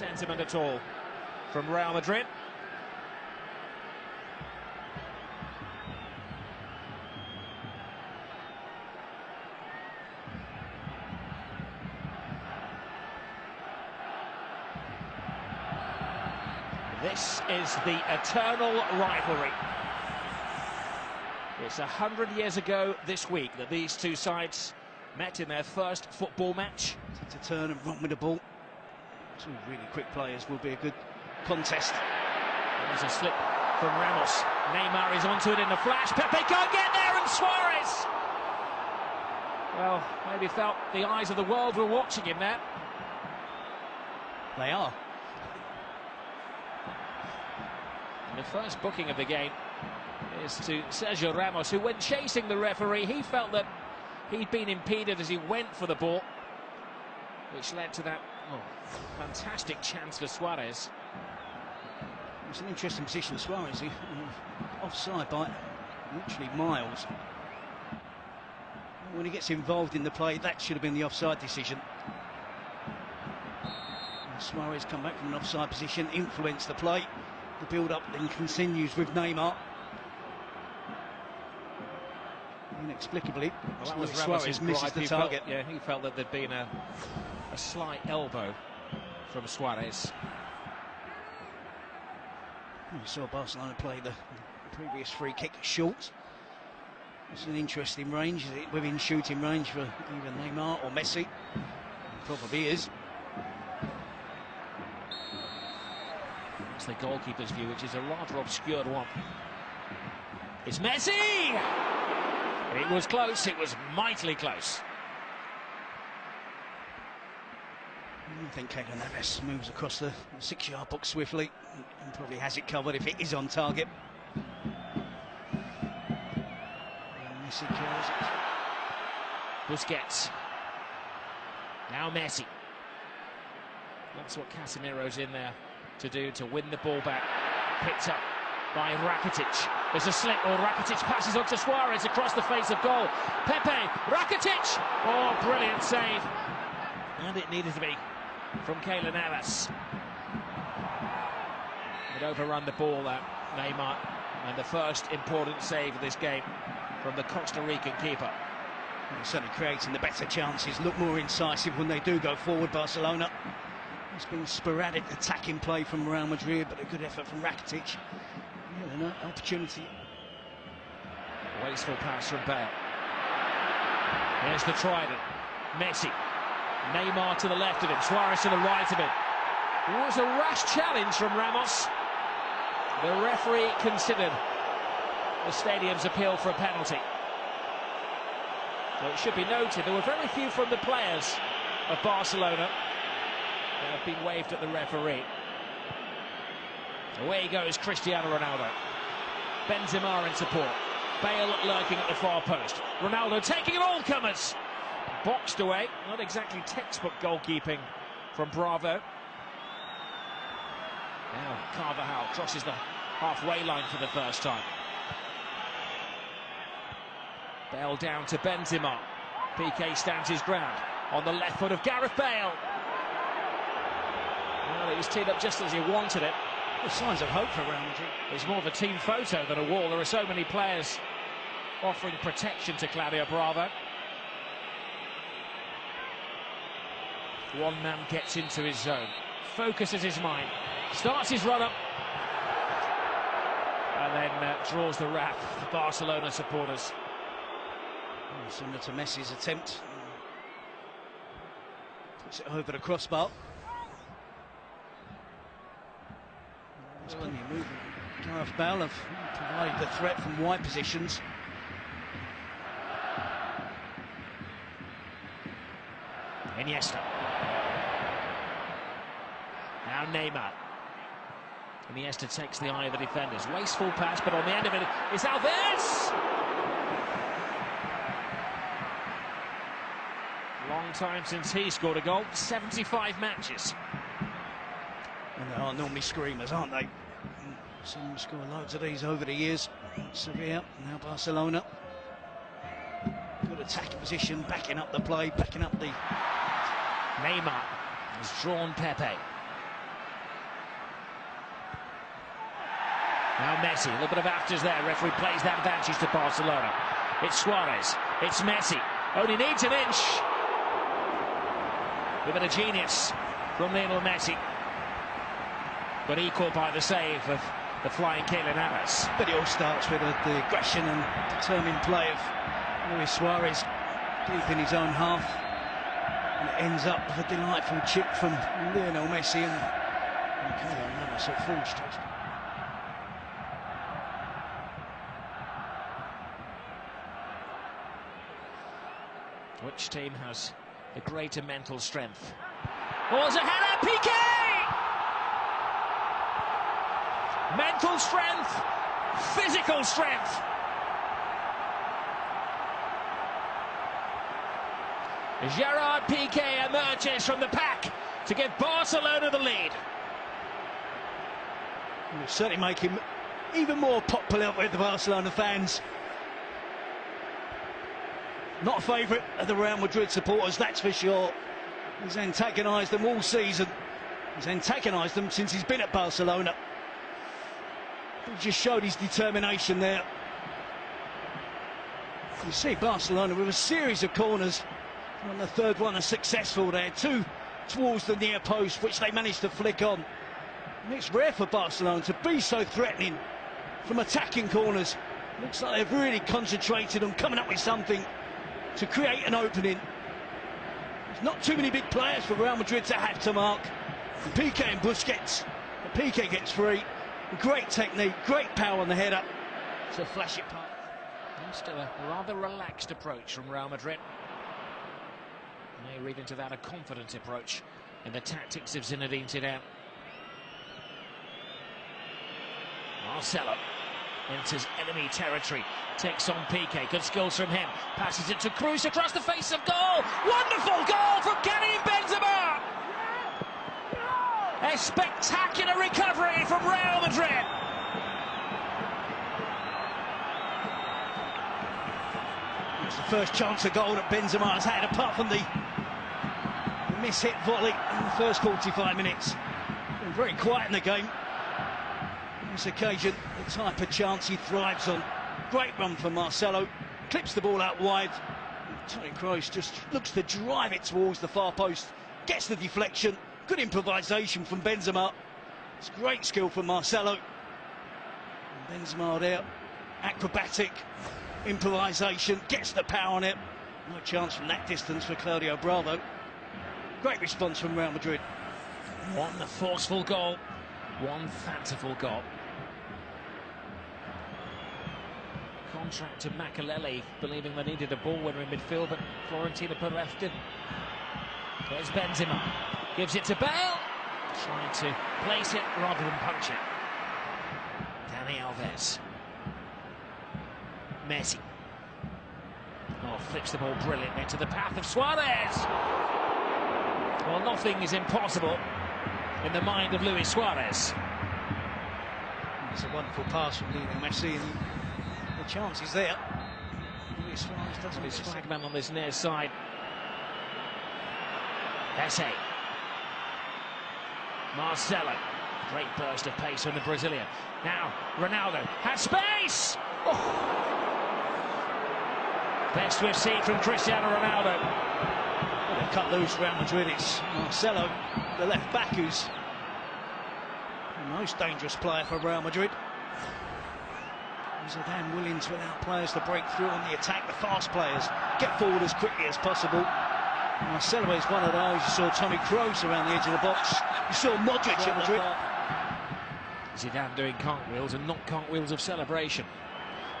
sentiment at all from Real Madrid. This is the eternal rivalry. It's a hundred years ago this week that these two sides met in their first football match. To turn and run with the ball. Two really quick players will be a good contest. There's a slip from Ramos. Neymar is onto it in a flash. Pepe can't get there, and Suarez. Well, maybe felt the eyes of the world were watching him there. They are. And the first booking of the game is to Sergio Ramos, who, when chasing the referee, he felt that he'd been impeded as he went for the ball, which led to that oh, fantastic chance for Suarez. It's an interesting position, Suarez. He, offside by literally miles. When he gets involved in the play, that should have been the offside decision. And Suarez come back from an offside position, influence the play. The build-up then continues with Neymar. Inexplicably, well, Suarez misses the target. Felt, yeah, he felt that there'd been a, a slight elbow from Suarez. We saw Barcelona play the previous free kick short. It's an interesting range, within shooting range for either Neymar or Messi. Probably is. That's the goalkeeper's view, which is a rather obscured one. It's Messi! It was close, it was mightily close. I think Keylor Navas moves across the six-yard box swiftly and probably has it covered if it is on target. Messi it. Busquets. Now Messi. That's what Casemiro's in there to do to win the ball back. Picked up by Rakitic. There's a slip, or Rakitic passes on to Suarez across the face of goal. Pepe, Rakitic! Oh, brilliant save. And it needed to be from Keylor Navas. It overrun the ball, that Neymar. And the first important save of this game from the Costa Rican keeper. They're certainly creating the better chances, look more incisive when they do go forward, Barcelona. It's been sporadic attacking play from Real Madrid, but a good effort from Rakitic. Yeah, an opportunity. Wasteful pass from Bale. Here's the trident. Messi. Neymar to the left of him. Suarez to the right of him. It was a rash challenge from Ramos. The referee considered the stadium's appeal for a penalty. So it should be noted there were very few from the players of Barcelona that have been waved at the referee. Away goes Cristiano Ronaldo. Benzema in support. Bale lurking at the far post. Ronaldo taking it all comers. Boxed away. Not exactly textbook goalkeeping from Bravo. Now Carvajal crosses the halfway line for the first time. Bale down to Benzema. Piqué stands his ground on the left foot of Gareth Bale. Well, it was teed up just as he wanted it. The signs of hope for Real Madrid. It's more of a team photo than a wall. There are so many players offering protection to Claudio Bravo. One man gets into his zone, focuses his mind, starts his run up, and then uh, draws the wrath of Barcelona supporters. Oh, similar to Messi's attempt. Puts it over the crossbar. There's plenty of movement. Gareth Bale have provided the threat from wide positions. Iniesta. Now Neymar. Iniesta takes the eye of the defenders. Wasteful pass, but on the end of it is Alves! Long time since he scored a goal. 75 matches. And they are normally screamers, aren't they? Seen them score loads of these over the years. Sevilla, now Barcelona. Good attacking position, backing up the play, backing up the Neymar has drawn Pepe. Now Messi, a little bit of afters there. Referee plays that advantage to Barcelona. It's Suarez. It's Messi. Only needs an inch. A bit of genius from Lionel Messi. But equal by the save of the flying Keylor Navas. But it all starts with uh, the aggression and determined play of Luis Suarez deep in his own half. And it ends up with a delightful chip from Lionel Messi and, and Keylor at full stretch. Which team has the greater mental strength? Oh, a header, Piqué! Mental strength, physical strength. Gerard Piqué emerges from the pack to give Barcelona the lead. Will certainly make him even more popular with the Barcelona fans. Not a favourite of the Real Madrid supporters, that's for sure. He's antagonised them all season. He's antagonised them since he's been at Barcelona. He just showed his determination there. You see Barcelona with a series of corners. On the third one, are successful there. Two towards the near post, which they managed to flick on. And it's rare for Barcelona to be so threatening from attacking corners. Looks like they've really concentrated on coming up with something to create an opening. There's not too many big players for Real Madrid to have to mark. Piqué and Busquets. Piqué gets free. Great technique, great power on the header to flash it past. Still a rather relaxed approach from Real Madrid. May read into that a confident approach in the tactics of Zinedine Zidane. Marcelo enters enemy territory, takes on Piqué, good skills from him, passes it to Kroos across the face of goal. Wonderful goal from Karim Benzema! A spectacular recovery from Real Madrid. It's the first chance of goal that Benzema has had, apart from the miss-hit volley in the first 45 minutes. Very quiet in the game. This occasion, the type of chance he thrives on. Great run from Marcelo, clips the ball out wide. Toni Kroos just looks to drive it towards the far post, gets the deflection. Good improvisation from Benzema. It's great skill from Marcelo. Benzema there, acrobatic improvisation, gets the power on it. No chance from that distance for Claudio Bravo. Great response from Real Madrid. One forceful goal, one fanciful goal. Contract to Makelele, believing they needed a ball winner in midfield, but Florentino Perez didn't. There's Benzema, gives it to Bale, trying to place it rather than punch it. Dani Alves. Messi. Oh, flips the ball brilliantly into the path of Suarez. Well, nothing is impossible in the mind of Luis Suarez. It's a wonderful pass from Lionel Messi, chance there. Luis Suarez doesn't miss flagman on this near side. Esse. Marcelo. Great burst of pace from the Brazilian. Now, Ronaldo has space! Oh. Best we've seen from Cristiano Ronaldo. Oh, They've cut loose Real Madrid. It's Marcelo, the left back, who's the most dangerous player for Real Madrid. Zidane willing to allow players to break through on the attack, the fast players get forward as quickly as possible. Marcelo is one of those. You saw Toni Kroos around the edge of the box. You saw Modric at Madrid. Zidane doing cartwheels and not cartwheels of celebration.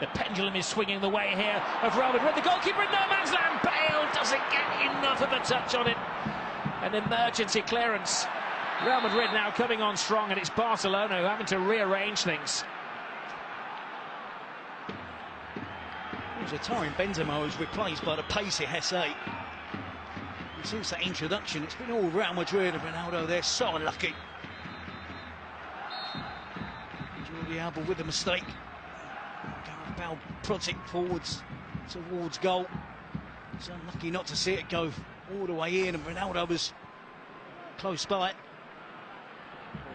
The pendulum is swinging the way here of Real Madrid. The goalkeeper in no man's land. Bale doesn't get enough of a touch on it. An emergency clearance. Real Madrid now coming on strong, and it's Barcelona who having to rearrange things. Was Karim Benzema who's replaced by the pacey Jesé. And since that introduction, it's been all Real Madrid and Ronaldo. They're so unlucky. Jordi Alba with a mistake. Gareth Bale prods it forwards towards goal. It's unlucky not to see it go all the way in, and Ronaldo was close by.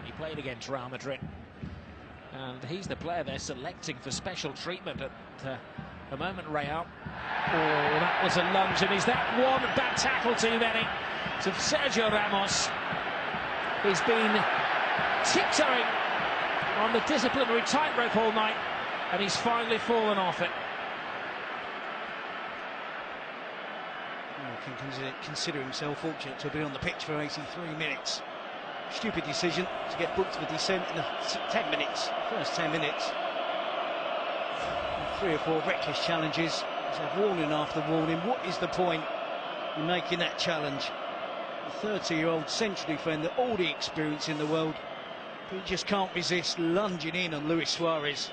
He played against Real Madrid And he's the player they're selecting for special treatment at uh, the moment, Real. Oh, that was a lunge, and is that one bad tackle too many? To Sergio Ramos. He's been tiptoeing on the disciplinary tightrope all night, and he's finally fallen off it. Can consider, consider himself fortunate to be on the pitch for 83 minutes. Stupid decision to get booked for dissent in the 10 minutes, first 10 minutes. Three or four reckless challenges. He's had warning after warning. What is the point in making that challenge? A 30 year old central defender, all the experience in the world, but he just can't resist lunging in on Luis Suarez.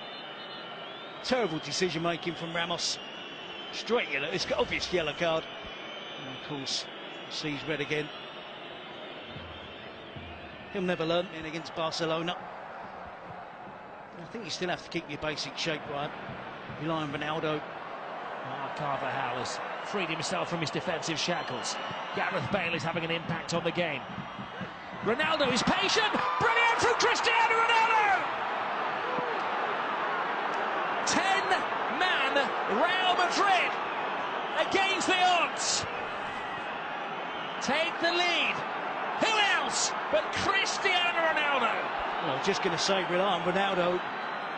Terrible decision making from Ramos. Straight yellow, it's got obvious yellow card. And of course, sees red again. He'll never learn in against Barcelona. I think you still have to keep your basic shape right. Rely on Ronaldo. Oh, Carvajal has freed himself from his defensive shackles. Gareth Bale is having an impact on the game. Ronaldo is patient. Brilliant from Cristiano Ronaldo! 10-man Real Madrid against the odds. Take the lead. Who else but Cristiano Ronaldo? Well, I was just going to say on Ronaldo,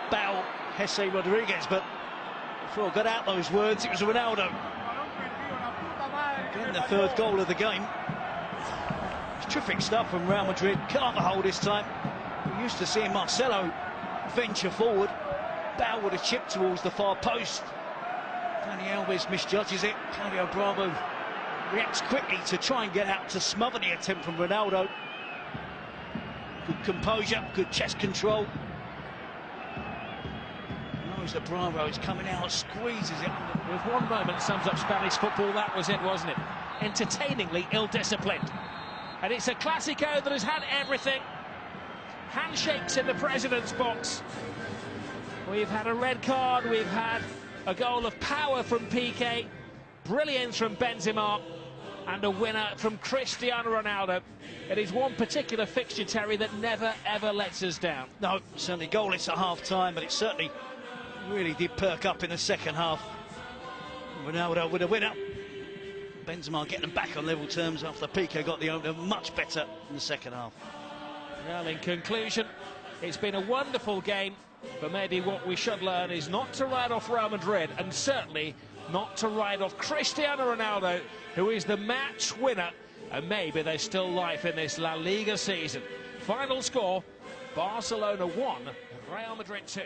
Bale, Jesse Rodriguez, but I got out those words, it was Ronaldo. Getting the third goal of the game. Terrific stuff from Real Madrid. Carvajal this time. We're used to seeing Marcelo venture forward. Bale with a chip towards the far post. Dani Alves misjudges it. Claudio Bravo reacts quickly to try and get out to smother the attempt from Ronaldo. Good composure, good chest control. Knows that Bravo is coming out, squeezes it under. With one moment sums up Spanish football, that was it, wasn't it? Entertainingly ill-disciplined. And it's a Classico that has had everything. Handshakes in the president's box. We've had a red card, we've had a goal of power from Piqué, brilliance from Benzema, and a winner from Cristiano Ronaldo. It is one particular fixture, Terry, that never, ever lets us down. No, certainly goalless at half-time, but it's certainly really did perk up in the second half. Ronaldo with a winner. Benzema getting them back on level terms after Piqué got the opener much better in the second half. Well, in conclusion, it's been a wonderful game, but maybe what we should learn is not to write off Real Madrid, and certainly not to write off Cristiano Ronaldo, who is the match winner, and maybe there's still life in this La Liga season. Final score, Barcelona 1, Real Madrid 2.